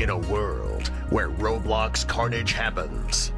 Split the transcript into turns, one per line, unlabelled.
In a world where Roblox carnage happens,